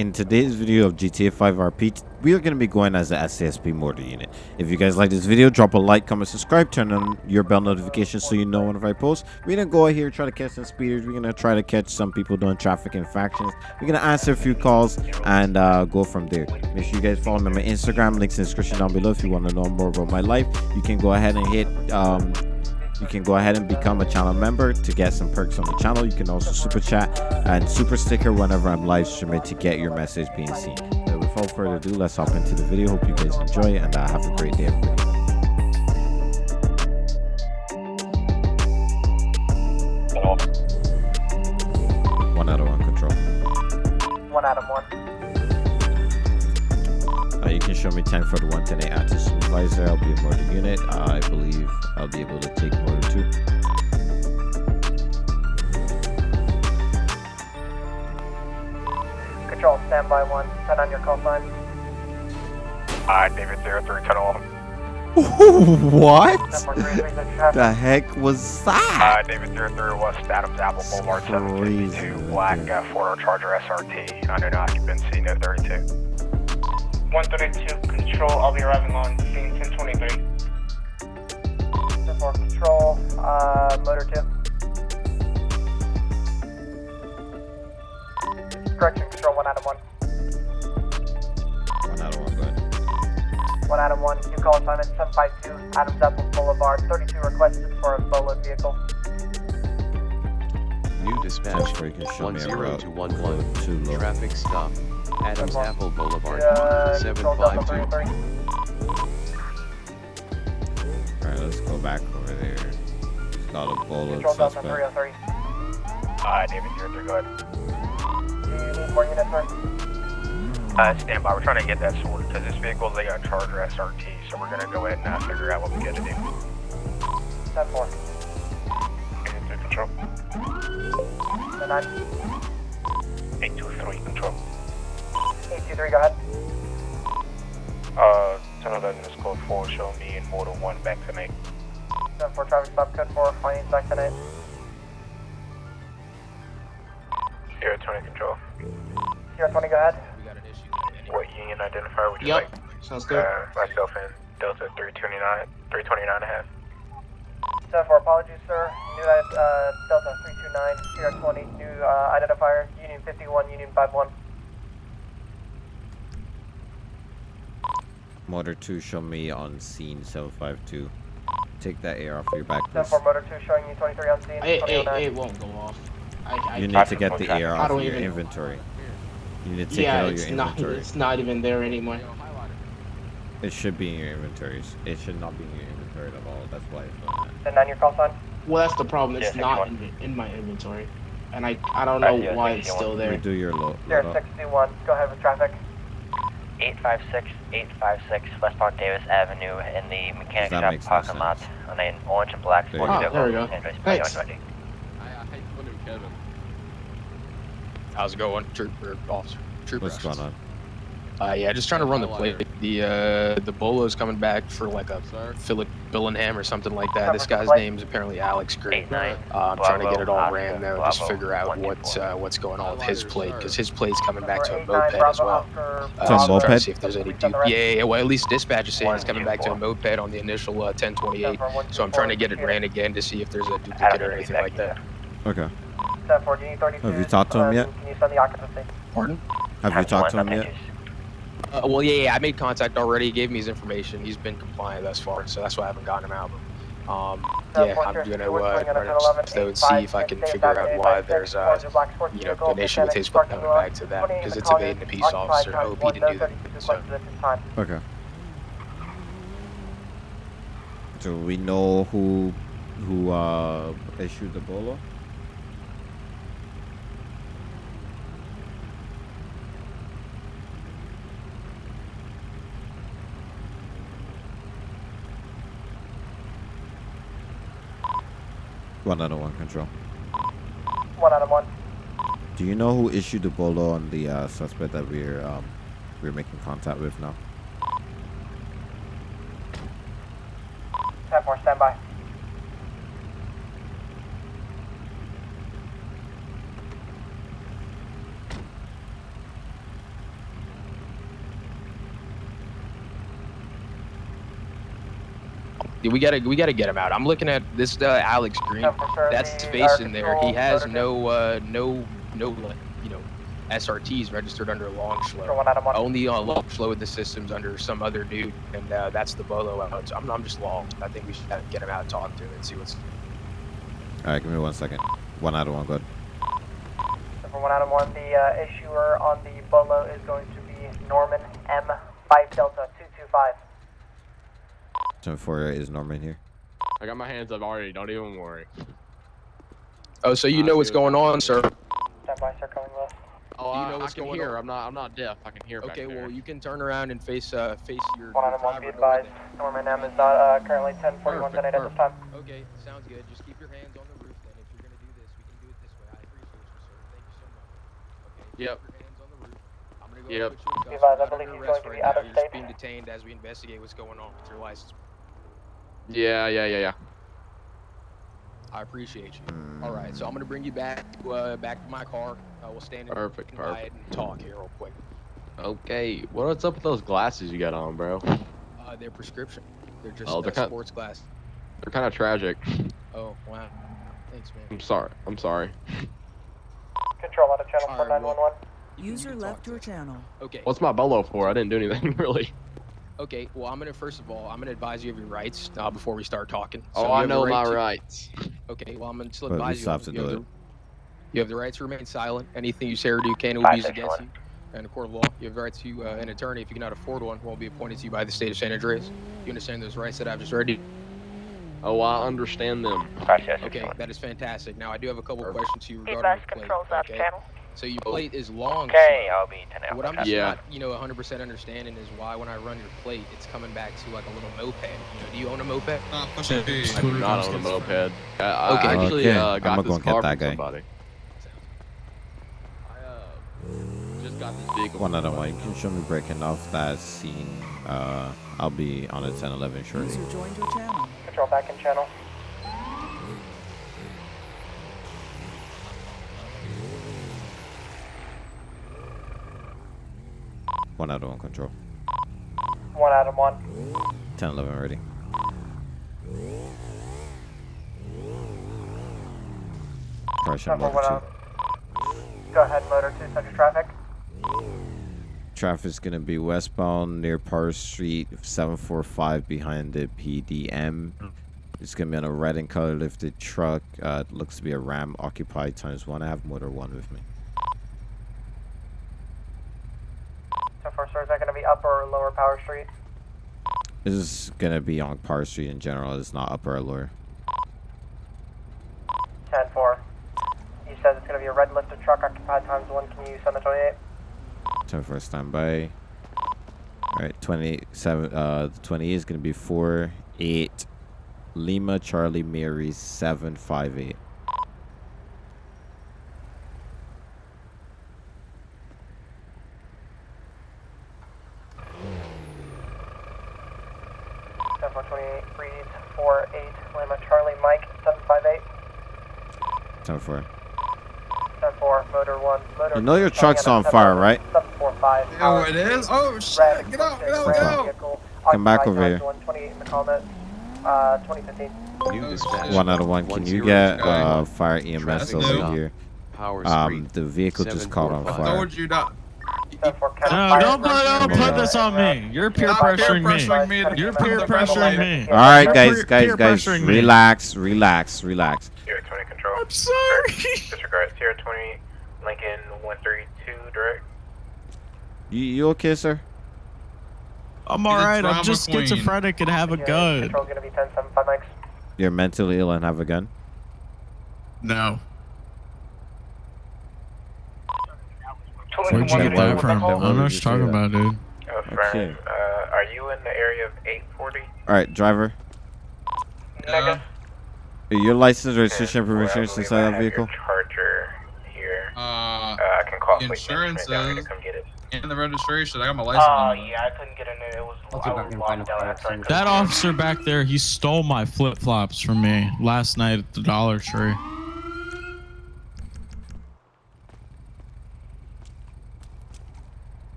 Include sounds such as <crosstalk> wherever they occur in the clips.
In today's video of GTA 5 RP, we are going to be going as the SASP motor unit. If you guys like this video, drop a like, comment, subscribe, turn on your bell notifications so you know whenever I post. We're going to go out here, try to catch some speeders. We're going to try to catch some people doing traffic infractions. We're going to answer a few calls and uh, go from there. Make sure you guys follow me on my Instagram. Links in the description down below if you want to know more about my life. You can go ahead and hit... Um, you can go ahead and become a channel member to get some perks on the channel. You can also super chat and super sticker whenever I'm live streaming to get your message being seen. But without further ado, let's hop into the video. Hope you guys enjoy and uh, have a great day, everybody. One out of one control. One out of one. Uh, you can show me 10 for the 110 active supervisor. I'll be a motor unit. Uh, I believe I'll be able to take motor 2. Control, standby one. Turn on your call sign. Hi, David 03, cut off. <laughs> what? The heck was that? Hi, David 03, West Adams Apple Boulevard, 752, black uh, four-door Charger SRT, unknown occupancy, no 32. 132 control, I'll be arriving on scene 1023. 4 control, uh, motor 2. Correction, control, 1 out of 1. One out of one, go ahead. 1 out of 1. New call assignment 752, Adams Apple Boulevard. 32 requested for a solo vehicle. New dispatch, for you can show one me a zero route. to one one. Too low. Traffic stop. Adams Apple Boulevard, seven control Delta five two. 33. Alright, let's go back over there. It's got a bolo Control Delta suspect. 303. Hi, David 03, go ahead. Do you need more units, sir? Uh, stand by, we're trying to get that sorted, because this vehicle, they got a Charger SRT, so we're gonna go ahead and uh, figure out what we gotta do. 10 4. David 3, control. 10 9. 823, control. 823, go ahead. Uh, turn on that in code 4, show me in Motor 1 back tonight. 10 4 traffic stop code 4, findings back tonight. Here, 20, control. Sierra 20, go ahead. What union identifier would you Yep, like? sounds good. Uh, myself and Delta 329, 329 and a half. 10 4, apologies, sir. New uh, Delta 329, Sierra 20, new uh, identifier, Union 51, Union 51. Motor 2, show me on scene 752. Take that air off your back, 10 please. 4, motor 2 showing you 23 on scene. It, it, it won't go off. I, I You need to get the air off of your even- inventory. You need to take yeah, out of it's your not. inventory. It's not even there anymore. It should be in your inventories. It should not be in your inventory at all. That's why it's doing that. 10 9, your call sign. Well, that's the problem. It's Yeah, not in, in my inventory, and I I don't know Right, yeah, why it's still there. Redo your load. Sierra 61, go ahead with traffic. 856, 856 westbound Davis Avenue in the mechanic shop makes no parking lot on an orange and black There you sports go. Oh, there we vehicle. go. Android Thanks. 2120. How's it going, trooper officer? Trooper. What's going on? Uh, yeah, just trying to run the plate. The uh, the Bolo's coming back for like a Philip Billingham or something like that. This guy's name's apparently Alex Green. Uh, I'm trying to get it all ran Oscar, now, just figure out what uh, what's going on with his plate because his plate's coming back to a 89, moped as well. Uh, so I'm trying to moped? see if there's any Please on du- the right. yeah, yeah, well at least dispatch is saying it's coming back to a 124. moped on the initial uh, 1028. So I'm trying to get it ran again to see if there's a duplicate or anything like that. Okay. 10 4, do you need 32? Have you talked to him Uh, yet? Can you send the occupancy? Pardon? Have you talked to him yet? Nothing. Uh, well, yeah, yeah, I made contact already. He gave me his information. He's been compliant thus far, so that's why I haven't gotten him out. Um, yeah, I'm gonna uh, run it though and see if I can figure out why there's uh, you know an issue with his plate coming back to that because it's evading a peace officer. I hope he didn't do that. So. Okay. Do we know who who uh issued the bolo? One out of one control. One out of one. Do you know who issued the bolo on the uh, suspect that we're um we're making contact with now? 10 4, stand we gotta we gotta get him out. I'm looking at this uh, Alex Green. Ten four, sir, That's the face in there. He has no uh, no no you know SRTs registered under Control Longshlow. one Adam one. Only on Longshlow the systems under some other dude, and uh, that's the Bolo. out. I'm, I'm just long. I think we should uh, get him out, talk to him, and see what's. All right, give me one second. One out of one, good. Ten one Adam one. Out of one, the uh, issuer on the Bolo is going to be Norman M. Five Delta 748 is Norman here. I got my hands up already. Don't even worry. Oh, so you I know what's going on, on sir? Stand by, sir. Coming left. Oh, you know I, what's I can going hear. On? I'm not. I'm not deaf. I can hear. Okay, well, you can turn around and face uh face your. One on one, be advised. Norman M is not uh, currently 1041 tonight at this time. Okay, sounds good. Just keep your hands on the roof. Then, if you're gonna do this, we can do it this way. I appreciate you, sir. Thank you so much. Okay. Yep. Yep. I believe he's going to be out of state. being detained as we investigate what's going on with your license. Yeah, yeah, yeah, yeah. I appreciate you. All right, so I'm gonna bring you back to, uh, back to my car. Uh, we'll stand in Perfect, by it perfect. and talk here real quick. Okay. What's up with those glasses you got on, bro? Uh, they're prescription. They're just Oh, uh, they're kind- sports glass. They're kind of tragic. Oh wow. Thanks, man. I'm sorry. I'm sorry. Control out of channel All four right, nine well- one one. You can- User you can talk left to your channel. Okay. What's my bolo for? I didn't do anything <laughs> really. Okay. Well, I'm gonna first of all, I'm gonna advise you of your rights uh, before we start talking. So oh, I know right my to- rights. Okay. Well, I'm gonna still But we advise you. still have to you do have it. the- You have the right to remain silent. Anything you say or do can will be used against one. you. In a court of law, you have the right to uh, an attorney if you cannot afford one. Won't be appointed to you by the state of San Andreas. You understand those rights that I've just read to you? Oh, I understand them. Five zero six Okay, that is fantastic. Now I do have a couple Perfect. questions to you regarding advised, your plate. controls out okay? channel. So your plate is long. Okay, sir. I'll be ten What I'm just Yeah. not, you know, 100% understanding is why when I run your plate, it's coming back to like a little moped. You know, do you own a moped? I do not on a moped. I, I Okay. actually Okay, uh, I'ma got go this get car that from guy. somebody. I uh, just got this vehicle. One from out of one. somebody. You can show me breaking off that scene. Uh, I'll be on a 1011 shortly. User joined your channel. Control back in channel. One out of one control. One out of one. 1011 ready. Caution Number motor one two. Go ahead, motor two, subject traffic. Traffic's gonna be westbound near Park Street, 745 behind the PDM. It's gonna be on a red and color lifted truck. Uh, it looks to be a Ram occupied times one. I have motor one with me. So for sir, is that going to be upper or lower Power Street? This is gonna be on Power Street in general. It's not upper or lower. 10 4. He says it's going to be a red lifted truck occupied times one. Can you send the 28? 10 for standby. Alright, 27. Uh, the 28 is gonna be 4 8 Lima Charlie Mary 758. Ten four twenty eight reads 4 8 Lima Charlie Mike 758. 10 for. 10 4 motor 1. Motor You know your truck's on fire, right? Oh, it is? Oh, shit. Get out, get out, get out. Come back over here. One, 28 in the comment. Uh, 2015. New Oh, dispatch. shit. One out of one. Can you get uh, fire EMS over here? Um, the vehicle just caught on I fire. told you not. 10 4 No, don't put, don't put this on me. You're peer pressuring me. pressuring me to You're peer pressuring me. All right, guys, guys, guys, relax, relax, relax. Sierra 20 control. I'm sorry. Disregard Sierra 20, Lincoln 132 direct. You, you okay, sir? I'm alright. I'm just queen. schizophrenic and have a yeah, gun. Control, gonna be 10, 7, 5, Mike. You're mentally ill and have a gun? No. Where'd you get that from? I then don't know what you you're talking that? about, dude. Affirmative. Uh, are you in the area of 840? All right, driver. Yeah. Your license, registration, Well, I permission believe inside I that have your vehicle? Charger here. Uh, Uh, I can call fleet Insurance management to come get it. and the registration. I got my license. Oh, on. yeah, I couldn't get in it. It was, I was locked down after I That officer back there, he stole my flip flops from me last night at the Dollar Tree.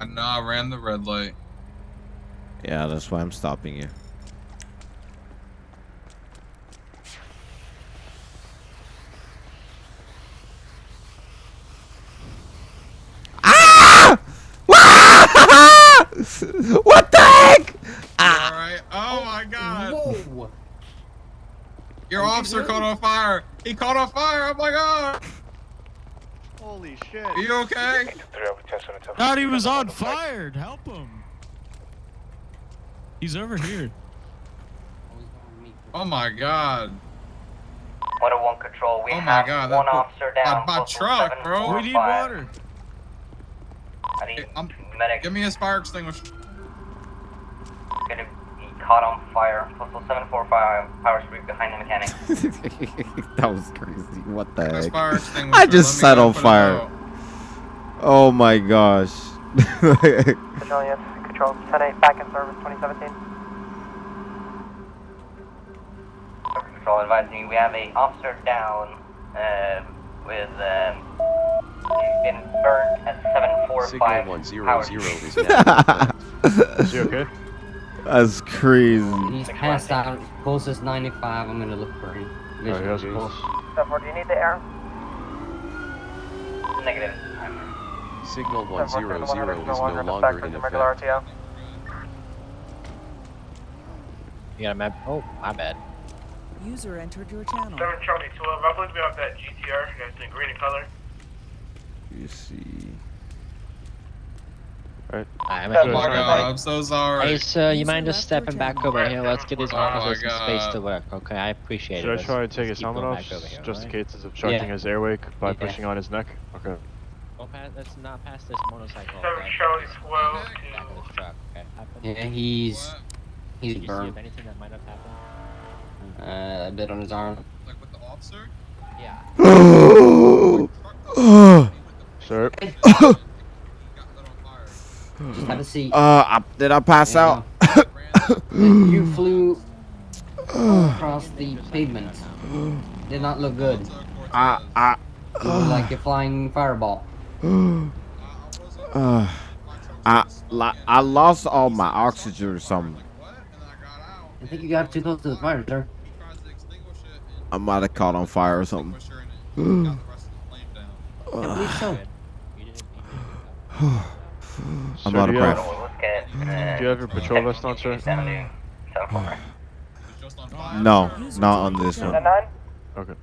I know I ran the red light. Yeah, that's why I'm stopping you. Ah! what the heck? All right. Oh my God. Whoa! Your officer caught on fire. He caught on fire. Oh my God. Holy shit. Are you okay? Thought he was on fire. Help him. He's over here. Oh my God. 101 control, we Oh my have God, one that- officer down. my postal truck, bro. We need 745. water. I need I'm, medic. give me his fire extinguisher. Gonna be caught on fire. Postal 745, power street behind the mechanic. <laughs> that was crazy. What the His heck? fire. I just Let set on fire. Oh my gosh. <laughs> Civilian, control 10-8, back in service 2017. Control advising you, we have a officer down uh, with um, he's been burned at 745 Signal one zero power zero street. is now. <laughs> Is he okay? That's crazy. He's passed out. Pulse is 95. I'm gonna look for him. Oh, he has a Vision pulse. 74, do you need the air? Negative. Signal one zero 100, zero is no back longer to in the regular effect. RTO. You got a map? Oh, my bad. User entered your channel. Seven Charlie 12, I believe we have that GTR that's in green in color. You see. I'm Oh God. I'm so sorry. Hey, sir, you mind just stepping back over here? Let's get his officer some space to work, okay? I appreciate it. Should I try and take his keep helmet off, here, just in case it's obstructing Yeah. his airway by Yeah. pushing on his neck? Okay. Don't let's not pass this motorcycle. Seven okay? Charlie 12 Back to this truck, okay? Yeah, he's What? he's Did you see burned. if anything that might have happened? Uh, a bit on his arm. Like with the officer? Yeah. <gasps> <gasps> Sir, <coughs> <coughs> He got lit on fire. Just have a seat. Uh, I, did I pass Yeah. out? <laughs> you flew across the pavement. Did not look good. I, I, look like a flying fireball. <sighs> uh, I, I lost all my oxygen or something. I think you got too close to the fire, sir. I might have caught on fire or something. I believe so. <sighs> <sighs> You didn't, I'm Sir, out do of breath. have- Look at, uh, do you have your patrol vest on, sir? Avenue, <sighs> 74. No, not on this one. Okay.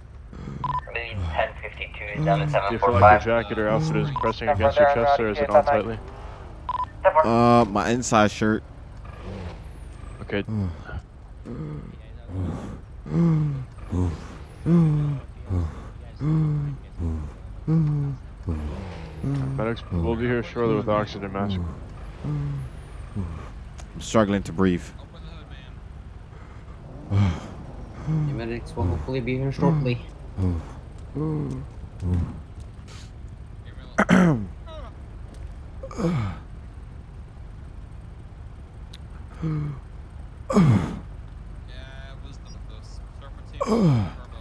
Maybe 1052 is down to Do you feel like your jacket or outfit is pressing against your chest, or is it on five tightly? Uh, my inside shirt. Okay. Medics will be here shortly with oxygen mask. I'm struggling to breathe. The medics will hopefully be here shortly. Yeah, wisdom of the serpentine turbo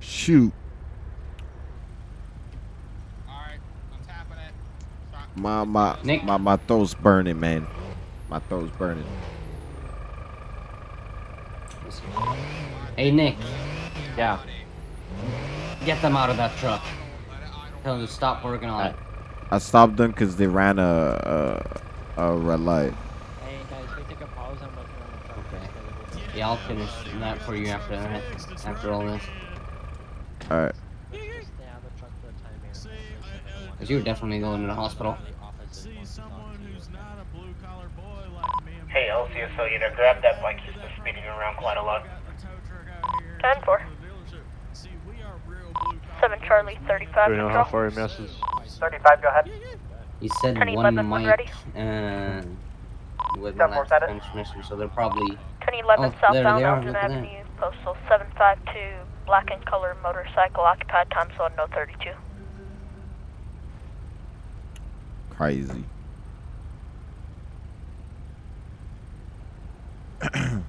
Shoot. Alright, I'm tapping it. Stop. My, my, Nick? my, my throat's burning, man. My throat's burning. Hey, Nick, Yeah. get them out of that truck. Tell them to stop working on it. I stopped them because they ran a, a, a red light. Hey guys, we take a pause? I'm looking on the truck. Okay. Yeah, I'll finish that for you after that. After all this, Alright. Stay out of the truck for the time being. because you're definitely going to the hospital. See someone who's not a blue collar boy like me. and Hey, LCSO, you know, grab that bike. He's been speeding around quite a lot. got the tow truck out here. 10 4. See, we are real blue collar 7 Charlie 35 Do we know how far he misses? 35, go ahead. He said Attorney one Lemon, when mic ready. uh, with Step four, last transmission, so they're probably 1011 Oh, southbound they Elgin look that. Avenue, postal 752, black and color motorcycle, occupied time zone no 32. Crazy. Am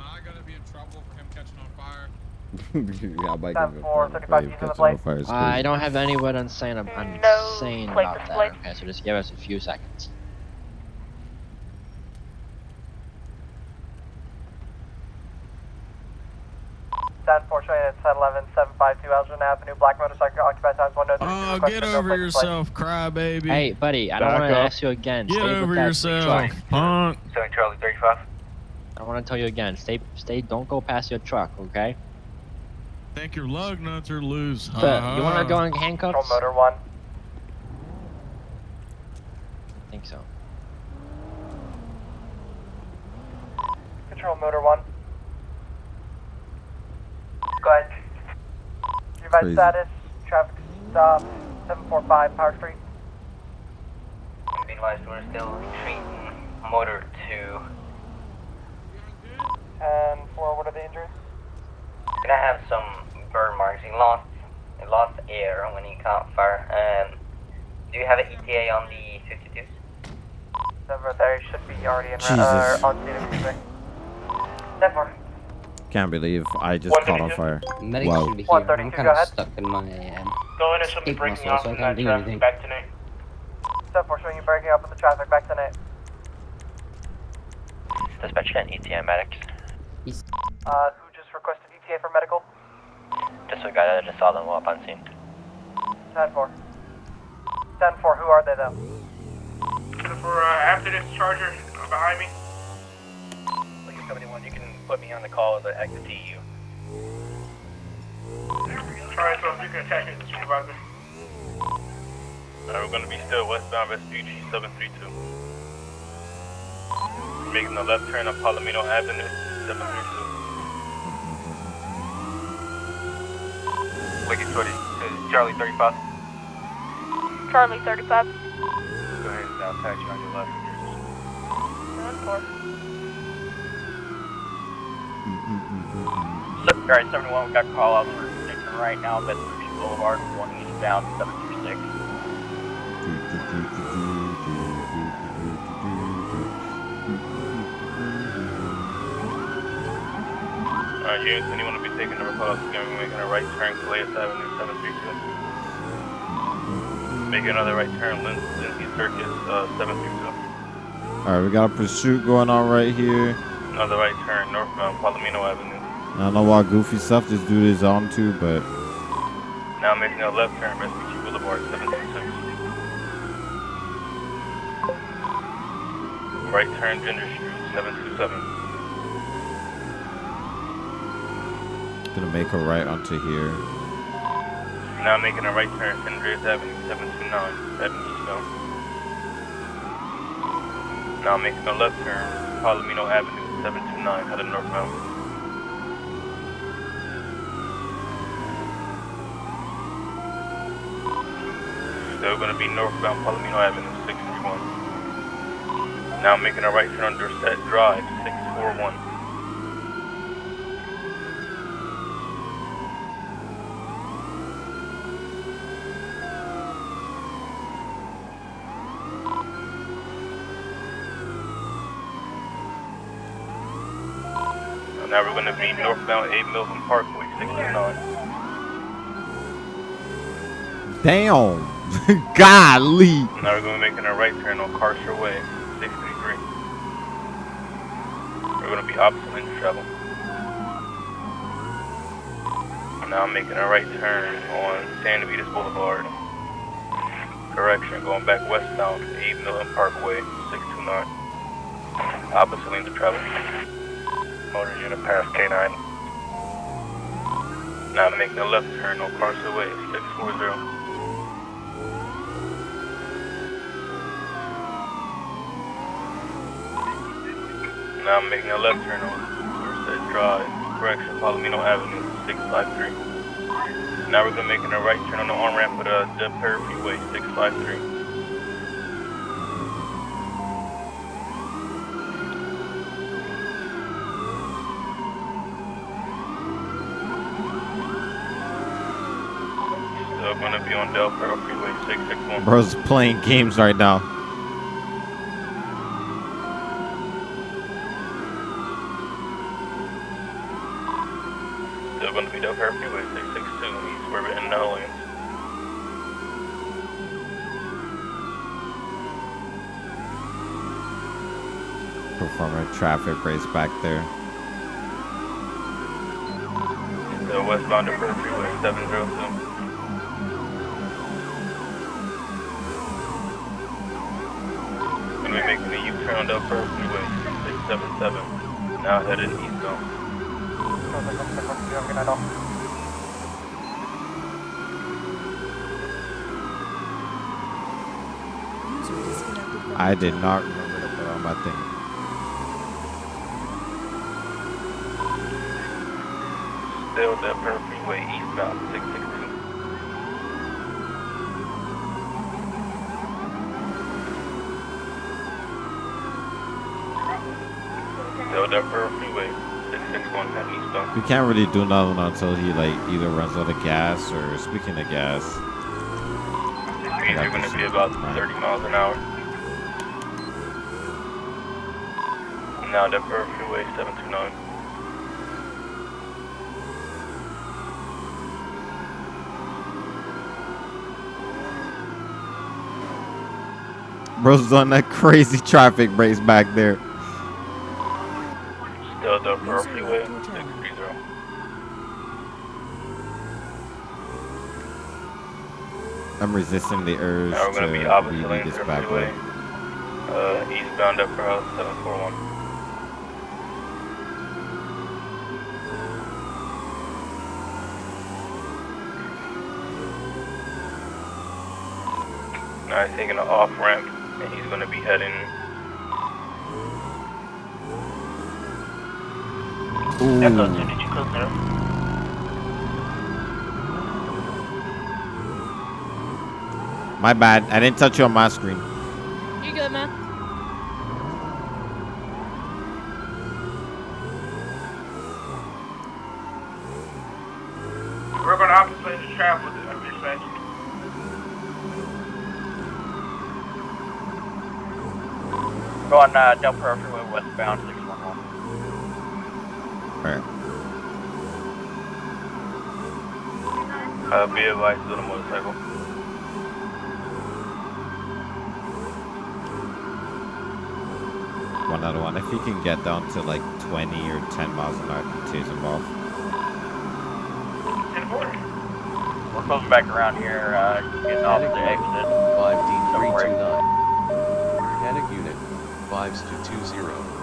I gonna gonna be in trouble for him catching on fire. <laughs> yeah, I might Ten give it four, a 35 play. keys on the Catching on fire Uh, I don't have anyone insane, I'm, I'm No insane about that, okay? So just give us a few seconds. Ten four, showing at 1011, 752 Elgin Avenue, black motorcycle, occupied times one oh three. Oh, request get for no over plate display. yourself, crybaby. Hey, buddy, I don't Back want to up. ask you again. Get stay with over that yourself, truck. punk. Showing Charlie 35. I want to tell you again. Stay, stay. Don't go past your truck, okay? Think your lug nuts are loose. But you want to go in handcuffs? Control motor one. I think so. Control motor one. Go ahead. Your Crazy. status, traffic stop, 745 Power Street. Be advised, we're still treating motor two. And for what are the injuries? Gonna have some burn marks. He lost, he lost air when he caught fire. Um, do you have an ETA on the 52s? Over there should be already in Jesus. uh, on scene, excuse me. 10 4. Can't believe I just caught on fire. Medics Wow. should be here. I'm kind of stuck in my um, Go in and escape muscle, so I can't do anything. back tonight. 10 4 showing you breaking up in the traffic back tonight. Dispatch can ETA medics. Uh, who just requested ETA for medical? Just a guy that just saw them up on scene. 10 4. 10 4, who are they though? For uh, after this charger behind me. Lincoln 71, you can put me on the call as an active TU. Try so you can attach it to the supervisor. we're going to be still westbound Vespucci 732. Making the left turn on Palomino Avenue 732. Lincoln 20, uh, Charlie 35. Charlie 35. Go ahead and I'll tax you on your left. 10 Alright, 71, we got call outs for Dixon right now, Vespucci Boulevard, one eastbound, 736. Alright, units, anyone will be taking number call outs, going to be making a right turn, Calais Avenue, 732. Making another right turn, Lin- Lindsay Circus, uh, 732. Alright, we got a pursuit going on right here. Another right turn, northbound, Palomino Avenue. I don't know why goofy stuff this dude is on to, but Now making a left turn, Vespucci Boulevard, 726. Right turn, Ginger Street, 727. gonna make a right onto here. Now making a right turn, Andreas Avenue, 729, heading eastbound. Now making a left turn, Palomino Avenue, 729, heading northbound. Still gonna be northbound Palomino Avenue, 631. Now making a right turn on Dorset Drive, 641. Now we're gonna be northbound 8 Milton Parkway, 629. Damn! <laughs> Golly! Now we're gonna be making a right turn on Carcer Way, 633. We're gonna be opposite lane to travel. Now I'm making a right turn on San Vitus Boulevard. Correction, going back westbound, 8 Milton Parkway, 629. Opposite lane to travel. Motor unit past K9. Now I'm making a left turn on Carcer Way, 640. Now I'm making a left turn on Dorset Drive, correction, Palomino Avenue, 653. Now we're gonna make a right turn on the on ramp of the Del Perro Freeway, 653. Still gonna be on Del Perro Freeway, 661. Bro's playing games right now. feet up here, freeway 662, he's swerving in the lanes. Performing traffic race back there. The westbound up here, freeway 702. Gonna be making a U-turn up here, freeway 677, now headed eastbound. I did not remember to put on my thing. Per freeway eastbound 662. Still per freeway 661 eastbound. We can't really do nothing until he like either runs out of gas or speaking of gas. Speeds are gonna be about 30 miles an hour. Now that per freeway 729. Bro's on that crazy traffic race back there. Still the freeway I'm resisting the urge Now we're to gonna be opposite lane this back freeway. way. Uh, eastbound up for house 741. Now he's taking an off ramp and he's gonna be heading Echo 2, did you close zero? My bad. I didn't touch you on my screen. You good, man? We're going to opposite the travel with the dispatch. Going uh, Del Perro Freeway westbound 611. Alright. uh, be advised on a motorcycle. One out of one. If you can get down to like 20 or 10 miles an hour, then tase him off. We're closing back around here, uh, getting off the exit. 5D329. Panic unit, 5220.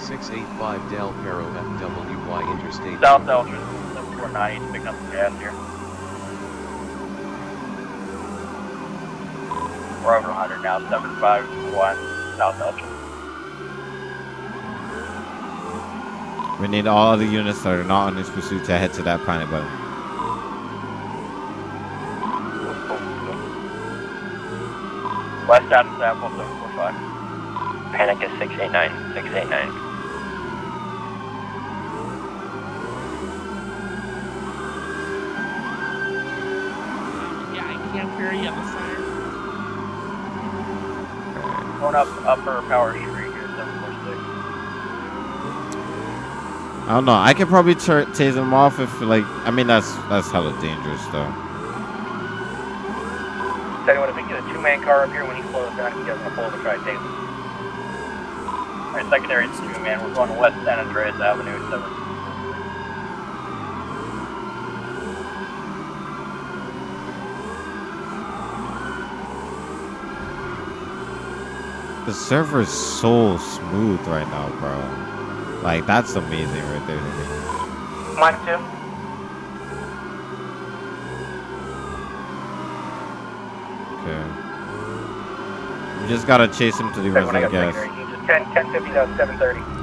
685 Del Perro FWY Interstate. South Eldridge 749, he's picking up some gas here. We're over 100 now, 751 South Eldridge. We need all the units that are not on this pursuit to head to that panic button. West out of Sample 745. Panic is 689, 689. I can't you on the side. Going up Upper Power Street here, 746. I don't know. I could probably tur tase him off if like. I mean, that's that's hella dangerous though. Tell you what, if we get a two-man car up here when he slows down, he doesn't pull the try to tase him. Alright, secondary is two-man. We're going west San Andreas Avenue, 7. The server is so smooth right now, bro. Like that's amazing right there to me. Mike 2. Okay. You just gotta chase him to the Second one, I rest got of gas. secondary. Just 10, 1050 to 730.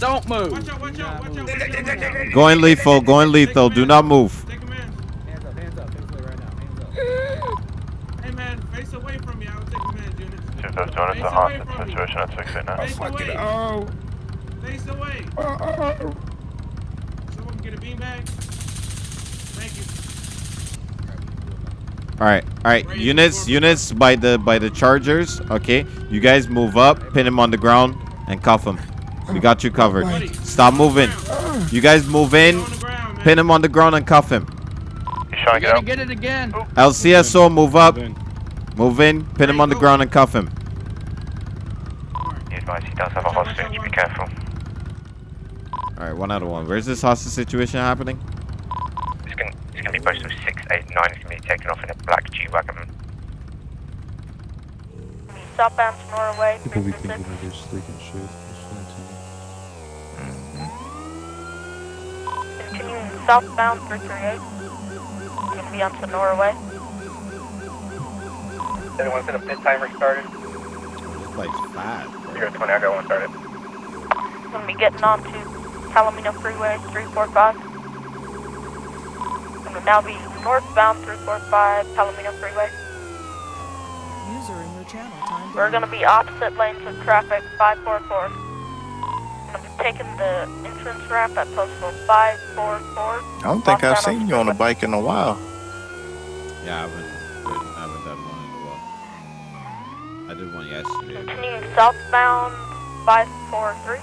Don't move. Watch out, watch out, watch out, watch out, watch out. Going lethal. Going lethal. Do not move. Hands up, hands up, hands away right now, hands up. Hey man, face away from me, I will take command unit. Chief, that's doing Face a away hostage from me. situation at 689. Face away. Oh. Face away. Someone get a beanbag? Thank you. All right. All right. Units. Units by the by the chargers. Okay. You guys move up. Pin him on the ground and cuff him. We got you covered. Stop moving. You guys move in. Pin him on the ground and cuff him. He's trying to get out. Get it again. LCSO, move up. Move in. Pin him on the ground and cuff him. He advised he does have a hostage. Be careful. All right, one out of one. Where's this hostage situation happening? It's gonna, it's gonna be posted 689. It's gonna be taken off in a black G-Wagon. Southbound to Norway, People be 336. thinking they're just leaking shit. Continuing southbound 338. Gonna be on to mm-hmm. Norway. Everyone's in a pit timer started. This place fast. Zero 20, I got one started. Gonna be getting on to Palomino Freeway 345. I'm Gonna now be northbound 345 Palomino Freeway. User in your channel timed We're gonna be opposite lanes of traffic 544. Gonna be taking the entrance ramp at postal 544. I don't think I've seen you on a bike in a while. Yeah, I haven't, I haven't done one in a while. I did one yesterday. Continuing southbound 543.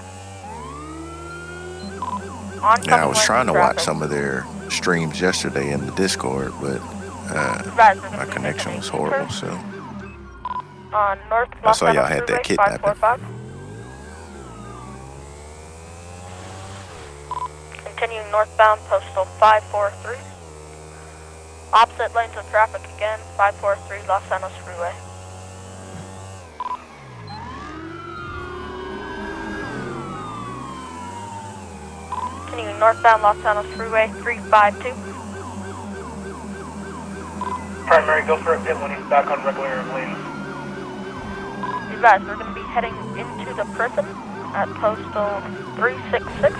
Yeah, I was trying to of watch some of their streams yesterday in the Discord, but uh, Right, my connection was horrible. So On North I saw y'all had that kidnapping. 545. Continuing northbound, postal 543. Opposite lanes of traffic again, 543 Los Angeles Freeway. Continuing northbound, Los Angeles Freeway 352. Primary, go for a pit when he's back on regular lanes. You guys, we're going to be heading into the prison at postal 366.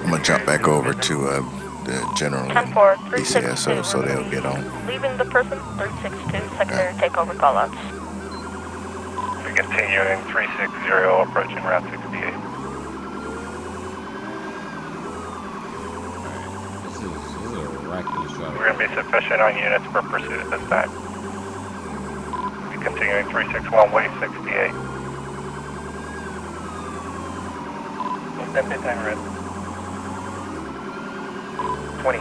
I'm gonna jump back over to uh, the general 10 4, BCSO so they'll get on. Leaving the prison, 362, secondary takeover callouts. We continuing 360, approaching Route 68. This is, this is a reckless drive. We're gonna be sufficient on units for pursuit at this time. We continuing 361, way 68. What's that pit timer at? 20.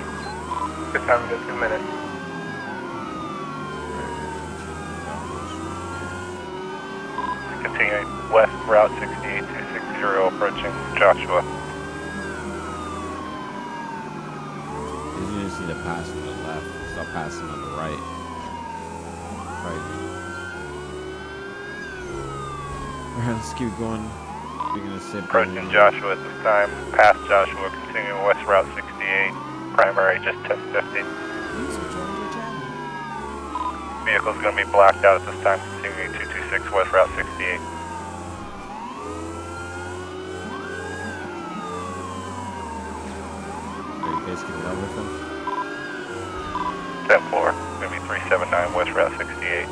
Pit timer is two minutes. Continuing west, Route 68, 260, approaching Joshua. These units need to pass on the left. Stop passing on the right. Right. Alright, let's keep going. We're gonna sit Approaching Joshua at this time, past Joshua, continuing west, Route 68, primary just 1050. Vehicle's gonna be blacked out at this time, continuing 226 west, Route 68. Are you guys keeping up with them? 10 4, gonna be 379 west, Route 68.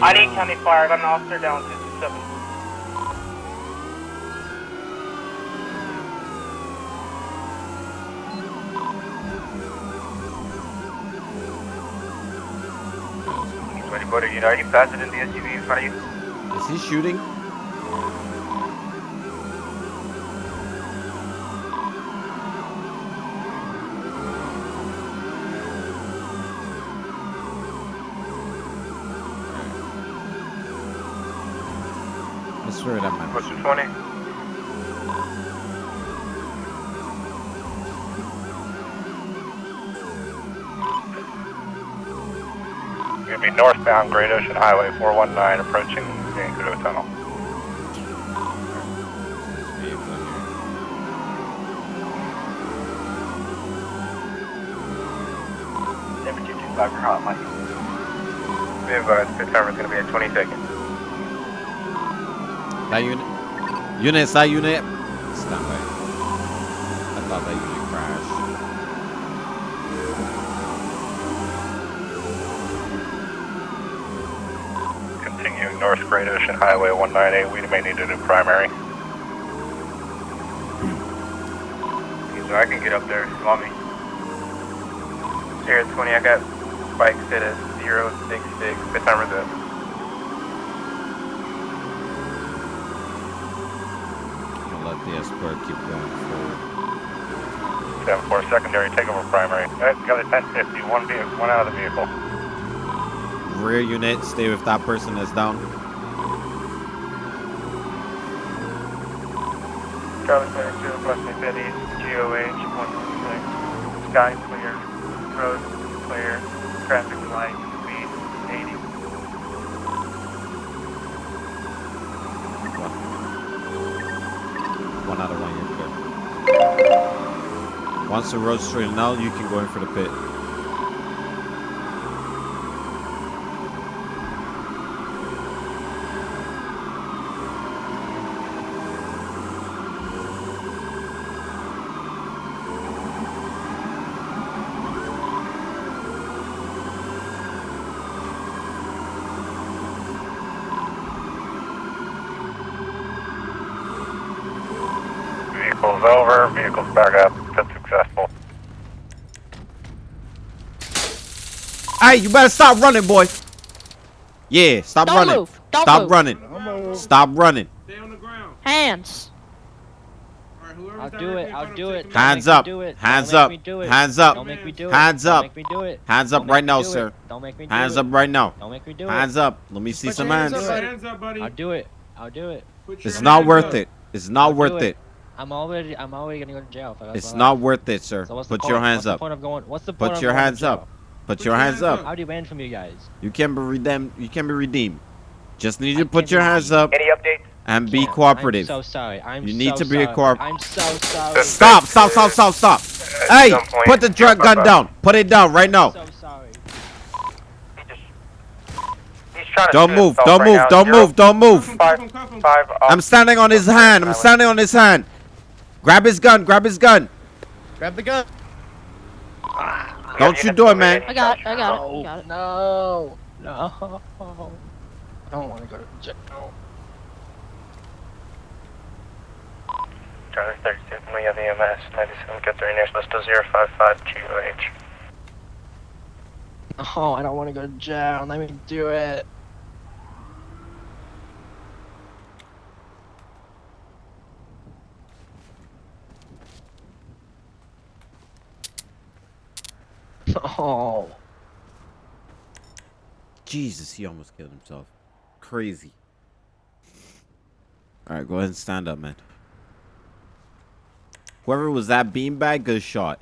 ID County Fire, I'm an officer down 227. Twenty-four, you know, you passed it in the SUV in front of you? Is he shooting? I swear man. Push to 20. Northbound Great Ocean Highway 419 approaching Zancudo Tunnel. Seven two two five, you're hot, Mike. Be advised, pit uh, timer's gonna be at 20 seconds. That unit. Unit, that unit. Great Ocean Highway 198, we may need a new primary. So I can get up there if you want me. Sierra 20, I got bike set at 066. What time is it? I'll let the escort keep going forward. 7-4 secondary, take over primary. Alright, got a 1050, one, vehicle, one out of the vehicle. Rear unit, stay with that person that's down. Charlie Clear 2, West Bed East, GOH 116. Sky clear, road clear, traffic light, speed 80. One out of one, you're clear. Once the road's straightened out, you can go in for the pit. Vehicle's over, vehicle's back up, pit successful. Hey, you better stop running, boy. Yeah, stop Don't running. move. Don't stop move. running. Stop running. Hands. I'll do it. I'll do it. Hands up. Hands up. make me do it. Hands up. Don't make me do it. Hands up. make me do it. Hands up right now, sir. Don't make me do Hands up right now. Don't make me do it. Hands up. Let me see some hands. up. Hands up, buddy. I'll do it. I'll do it. It's not worth it. It's not worth it. I'm already. I'm already gonna go to jail. If I got It's not worth it, sir. So what's the Put your point? hands What's the up. point of going? What's the point Put of your going to hands up. Put your hands up. How do you banned from you guys? You can be redeemed. You can be redeemed. Just need you to put your hands up Any updates? and be Can't. cooperative. I'm so sorry. I'm You need so to be a sorry. corp- I'm so sorry. Uh, stop! Stop! Stop! Stop! Stop! Hey! point, Put the drug gun down. Put it down right now. So sorry. He's trying to Don't move! Don't right move! now. Don't Zero- move! Don't move! Five, five, I'm standing on his hand. I'm standing on his hand. Grab his gun. Grab his gun. Grab the gun. Ah. Don't you do it, man. I got it. I got it. I got it. No. No. I don't want to go to jail. Charlie 32, we have EMS, 97, get their nearest list of 055 GOH. Oh, I don't want to go to jail. Let me do it. Oh. Jesus, he almost killed himself. Crazy. All right, go ahead and stand up, man. Whoever was that beanbag, good shot.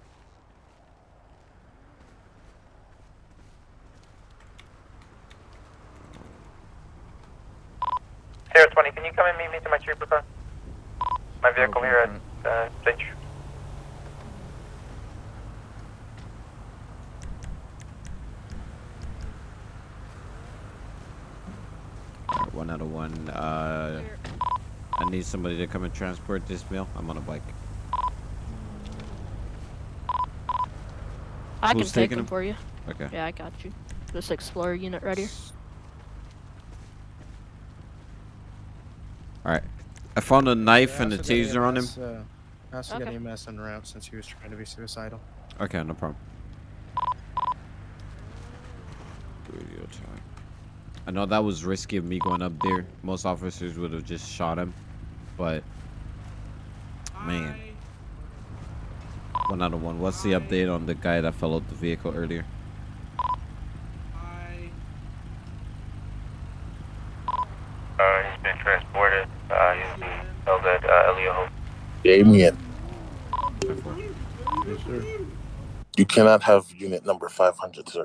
Sierra 20, can you come and meet me to my trooper car? My vehicle here at uh, State right, one out of one. Uh, I need somebody to come and transport this meal. I'm on a bike. I can take them him? for you. Okay. Yeah, I got you. This Explorer unit right here. All right. I found a knife and a also got taser on him. EMS, Uh, I also Okay. got EMS en route since he was trying to be suicidal. Okay, no problem. Radio time. I know that was risky of me going up there. Most officers would have just shot him, but man, one out of one. What's the update on the guy that fell out the vehicle earlier? Uh, he's been transported, uh, he's being held at, uh, Elio Hope. Damien, Yes, sir. you cannot have unit number 500, sir.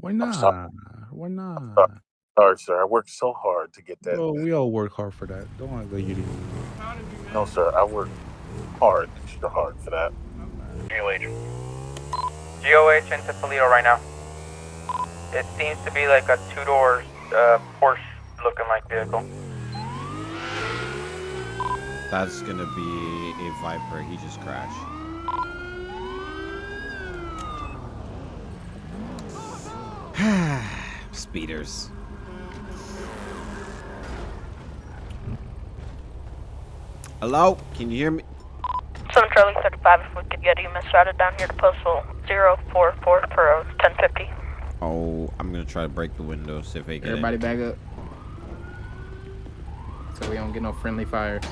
Why not? Why not? Sorry, sir. I worked so hard to get that. Oh, we all work hard for that. Don't want to let you do. No, sir. I worked hard, extra hard for that. GOH. GOH into Toledo right now. It seems to be like a two-door uh, Porsche looking like vehicle. That's gonna be a Viper. He just crashed. <sighs> Speeders. Hello? Can you hear me? 7 Charlie 35, if we could get you misrouted down here to postal 044 for 1050. Oh, I'm gonna try to break the window, see if I get Everybody it. back up. So we don't get no friendly fires.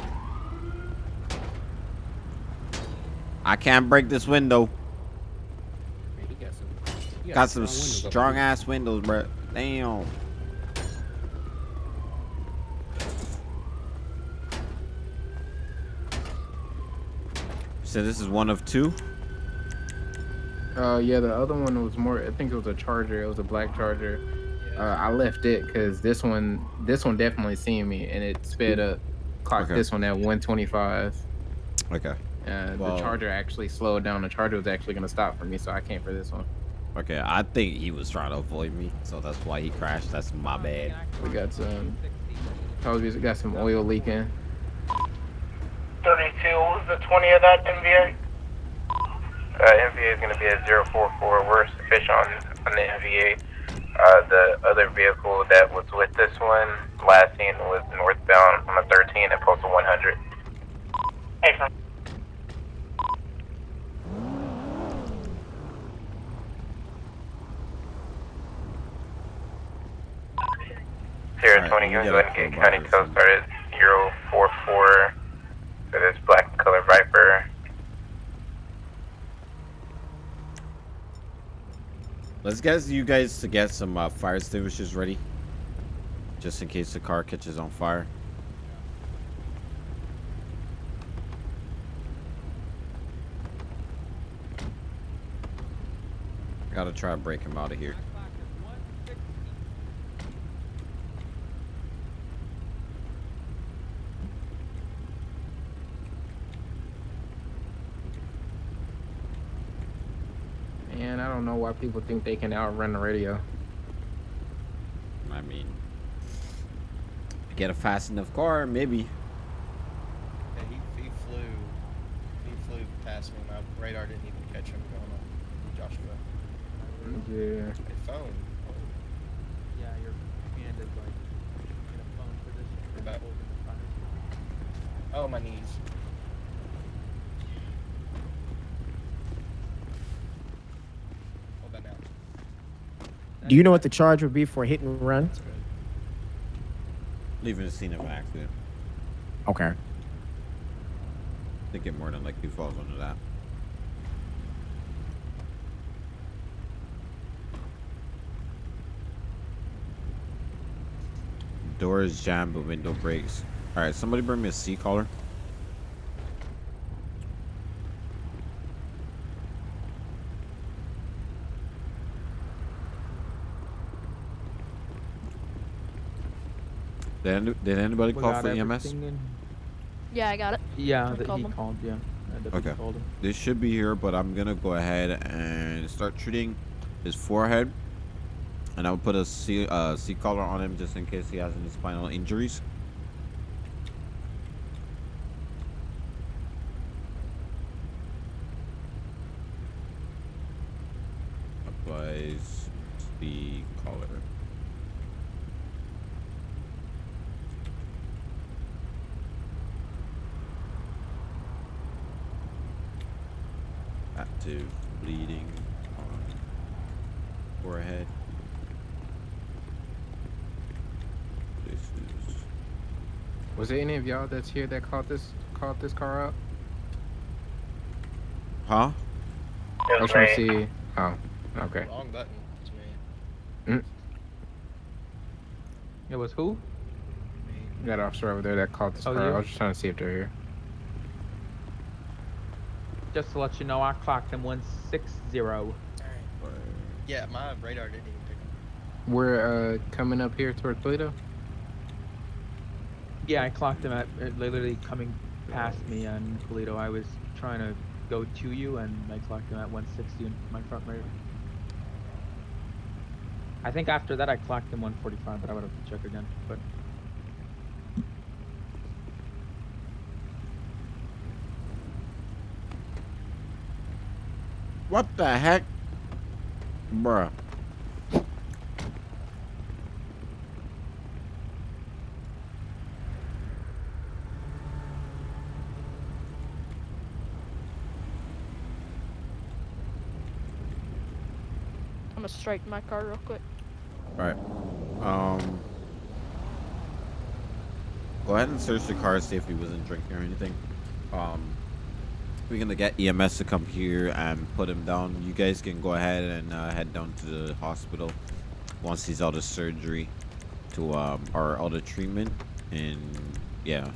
I can't break this window. He got some, he Got some strong strong there. ass windows, bro. Damn. So this is one of two. Uh, yeah, the other one was more. I think it was a Charger. It was a black Charger. Uh, I left it because this one, this one definitely seen me, and it sped up. Clocked Okay. this one at 125. Okay. Uh, Well- the Charger actually slowed down. The Charger was actually gonna stop for me, so I came for this one. Okay, I think he was trying to avoid me, so that's why he crashed. That's my bad. We got some. probably you got some oil leaking. 32, what was the 20 of that NVA? Uh, NVA is going to be at 044. We're sufficient on, on the NVA. Uh, the other vehicle that was with this one, last seen was northbound on the 13 at postal 100. Hey, from Sierra Alright, 20, you go ahead and get county by tow started 044 for this black color Viper. Let's get you guys to get some uh, fire extinguishers ready, just in case the car catches on fire. Gotta try to break him out of here. And I don't know why people think they can outrun the radio. I mean, get a fast enough car, maybe. Yeah, he, he flew. He flew past me. My radar didn't even catch him going on Joshua. Yeah. Yeah, your hand is like in a phone position. About- holding the fire. Oh, my knees. Hold that now. Do you know what the charge would be for hit and run? Leaving the scene of an accident. Okay. I think it more than likely falls under that. Door is jammed, but window breaks. All right, somebody bring me a a C collar. Did, did anybody We call for EMS? in- Yeah, I got it. Yeah, I that called he them. called. Yeah, Okay. called him. This should be here, but I'm gonna go ahead and start treating his forehead, and I'll put a C uh, C collar on him just in case he has any spinal injuries. Applies C collar. Active bleeding on forehead. This is Was there any of y'all that's here that caught this caught this car up? Huh? I was trying to see. Oh, okay. Wrong button. It's me. Mm. It was who? We got an officer over there that caught this Oh, car. you? I was just trying to see if they're here. Just to let you know, I clocked him 160. Yeah, my radar didn't even pick him. We're uh, coming up here toward Toledo. Yeah, I clocked him at uh, literally coming past me on Toledo. I was trying to go to you, and I clocked him at 160 in my front radar. I think after that I clocked him 145, but I would have to check again. But What the heck? Bruh. Gonna my car real quick. All right. Um. Go ahead and search the car, see if he wasn't drinking or anything. Um. We're gonna get EMS to come here and put him down. You guys can go ahead and uh, head down to the hospital once he's out of surgery to um or out of treatment, and yeah.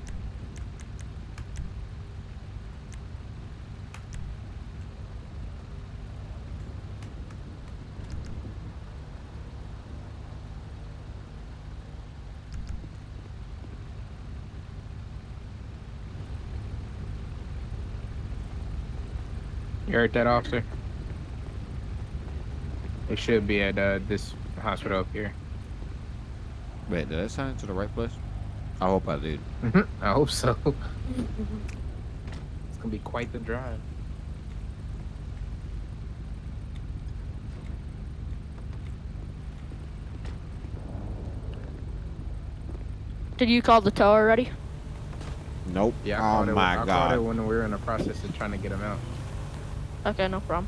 You heard that, officer? It should be at uh, this hospital up here. Wait, did I sign to the right place? I hope I did. I hope so. <laughs> it's gonna be quite the drive. Did you call the tow already? Nope. Yeah, I oh called it, my I called god. it when we were in the process of trying to get him out. Okay, no problem.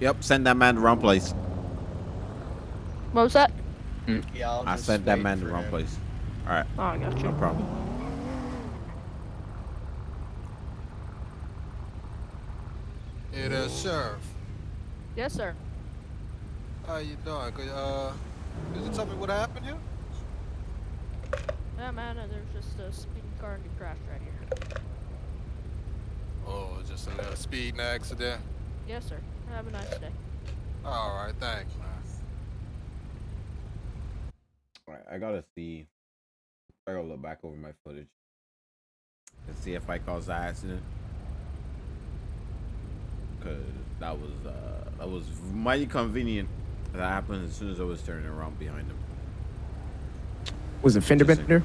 Yep, send that man to the wrong place. What was that? Mm. Yeah, I'll I sent that man to the wrong him. place. All right. Oh, I got you. No problem. Hey there, Sheriff. Yes, sir. How you doing? Could, uh, could you tell me what happened here? Yeah, man, uh, there's just a speeding car and he crashed right here. Oh, just a little speeding accident. Yes, sir. Have a nice day. All right, thanks, man. All right, I gotta see. I gotta look back over my footage and see if I caused the accident. Cause that was uh that was mighty convenient. That happened as soon as I was turning around behind him. Was it fender bender?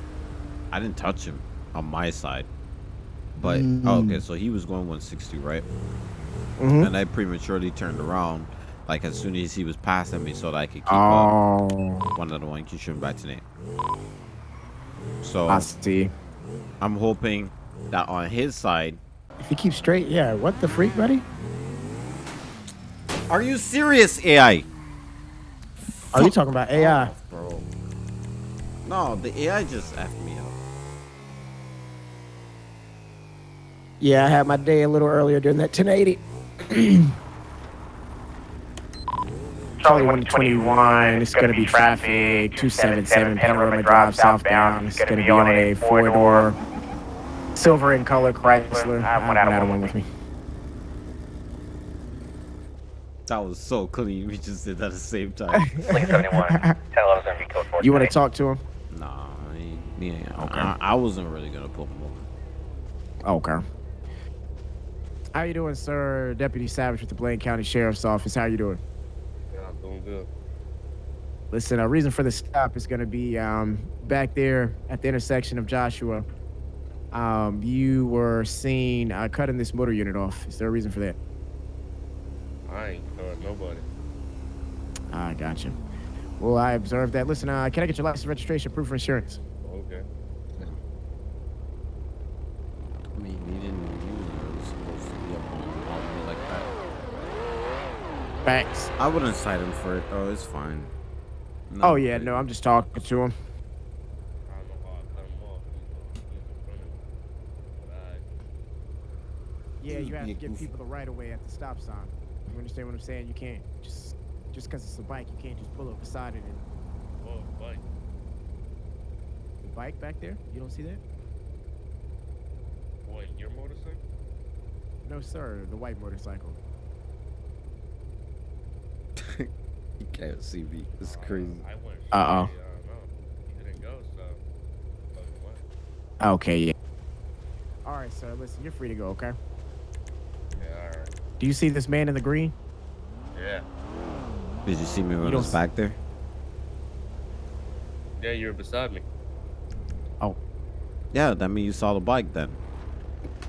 I didn't touch him on my side. But oh, Mm. okay, so he was going 160, right? Mhm. And I prematurely turned around, like as soon as he was passing me, so that I could keep Oh. up. One of the one Kishin back to. So I see. I'm hoping that on his side. If you keep straight, yeah. What the freak, buddy? Are you serious, AI? Are oh, you talking about AI? Bro. No, the AI just effed me up. Yeah, I had my day a little earlier during that 1080. <clears throat> Charlie 121, it's going to be traffic, 277 Panorama Drive southbound. It's going to be on a four-door silver in color Chrysler. I have one out of one with me. That was so clean. We just did that at the same time. <laughs> Link 71, 1011 be code 4. You want to talk to him? Nah, he, he ain't- Okay. I, I wasn't really gonna pull him over. Okay. How you doing, sir? Deputy Savage with the Blaine County Sheriff's Office. How you doing? Yeah, I'm doing good. Listen, a reason for the stop is going to be um, back there at the intersection of Joshua. Um, you were seen uh, cutting this motor unit off. Is there a reason for that? I ain't caught nobody. I gotcha. Well, I observed that. Listen, uh, can I get your license, registration, proof of insurance? Okay. I mean, he didn't. He wasn't supposed to be up on, on me like that. Facts. I wouldn't cite him for it though. It's fine. No, oh yeah, no, I'm just talking to him. Yeah, you have to give people the right of way at the stop sign. You understand what I'm saying? You can't just just because it's a bike, you can't just pull up beside it and Oh, bike. the bike back there. You don't see that? What, your motorcycle? No, sir. The white motorcycle. <laughs> You can't see me. It's uh, crazy. I went. Uh-oh. I don't know. Didn't go, so. What? Okay, yeah. All right, sir. Listen, you're free to go. Okay. Yeah, alright. Do you see this man in the green? Yeah. Did you see me when I was back there? Yeah, you were beside me. Oh. Yeah, that means you saw the bike then. <laughs>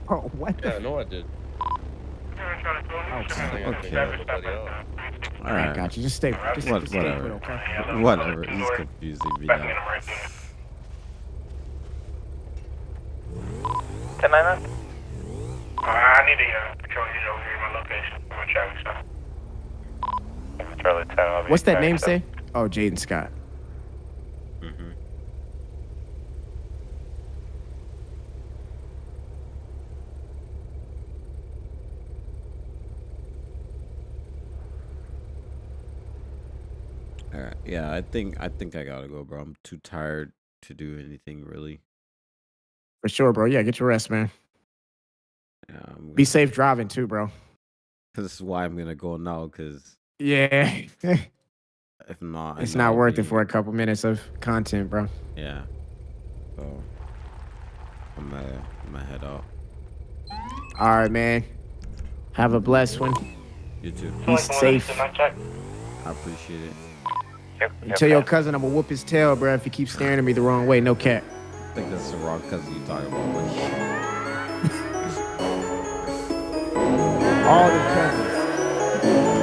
Oh, what? Yeah, I know I did. Okay. All right, got you. Just stay. Just, What, just stay whatever. put, okay? <laughs> Whatever. He's confusing me now. 10 9 I need a uh, patrol unit over here in my location. I'm a traffic stop. Charlie 10, I'll be What's that name say? Oh, Jaden Scott. Mm-hmm. All right. Yeah, I think I think I gotta go, bro. I'm too tired to do anything really. For sure, bro. Yeah, get your rest, man. Yeah, I'm Be safe driving too, bro. This is why I'm gonna go now, cause Yeah. <laughs> Eh. if not, it's not worth it for a couple minutes of content, bro. Yeah. So I'm gonna I'm gonna head out. All right, man. Have a blessed one. You too. Be safe. I appreciate it. You tell your cousin I'm gonna whoop his tail, bro, if he keeps staring at me the wrong way. No cap. I think that's the wrong cousin you talking about. All the cousins.